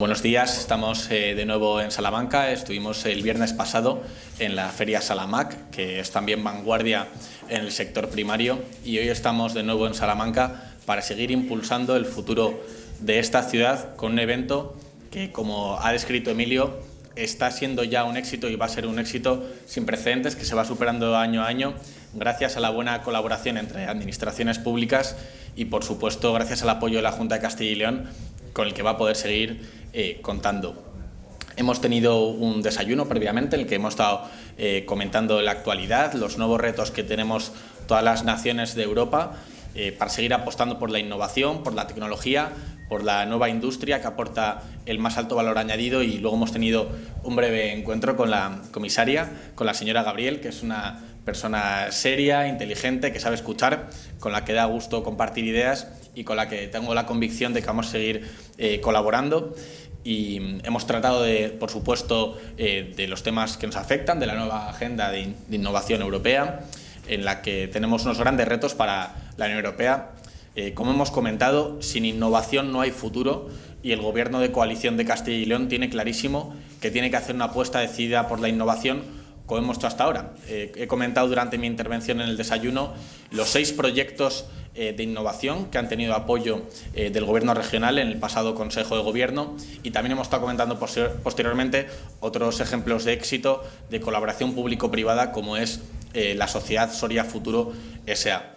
Buenos días, estamos eh, de nuevo en Salamanca. Estuvimos el viernes pasado en la Feria Salamac, que es también vanguardia en el sector primario, y hoy estamos de nuevo en Salamanca para seguir impulsando el futuro de esta ciudad con un evento que, como ha descrito Emilio, está siendo ya un éxito y va a ser un éxito sin precedentes que se va superando año a año gracias a la buena colaboración entre administraciones públicas y, por supuesto, gracias al apoyo de la Junta de Castilla y León con el que va a poder seguir eh, contando. Hemos tenido un desayuno previamente en el que hemos estado eh, comentando la actualidad, los nuevos retos que tenemos todas las naciones de Europa eh, para seguir apostando por la innovación, por la tecnología, por la nueva industria que aporta el más alto valor añadido y luego hemos tenido un breve encuentro con la comisaria, con la señora Gabriel, que es una persona seria, inteligente, que sabe escuchar, con la que da gusto compartir ideas y con la que tengo la convicción de que vamos a seguir eh, colaborando y hemos tratado, de, por supuesto, eh, de los temas que nos afectan, de la nueva agenda de, innovación europea, en la que tenemos unos grandes retos para la Unión Europea. Eh, como hemos comentado, sin innovación no hay futuro y el Gobierno de coalición de Castilla y León tiene clarísimo que tiene que hacer una apuesta decidida por la innovación como hemos hecho hasta ahora. Eh, he comentado durante mi intervención en el desayuno los seis proyectos eh, de innovación que han tenido apoyo eh, del Gobierno regional en el pasado Consejo de Gobierno y también hemos estado comentando posteriormente otros ejemplos de éxito de colaboración público-privada como es la sociedad Soria Futuro S.A.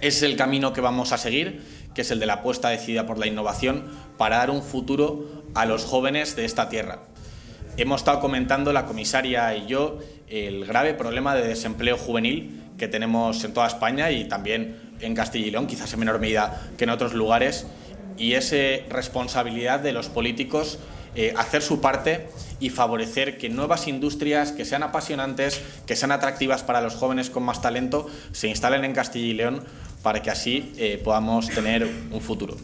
Es el camino que vamos a seguir, que es el de la apuesta decidida por la innovación para dar un futuro a los jóvenes de esta tierra. Hemos estado comentando la comisaria y yo el grave problema de desempleo juvenil que tenemos en toda España y también en Castilla y León, quizás en menor medida que en otros lugares, y es responsabilidad de los políticos eh, hacer su parte y favorecer que nuevas industrias que sean apasionantes, que sean atractivas para los jóvenes con más talento, se instalen en Castilla y León para que así eh, podamos tener un futuro.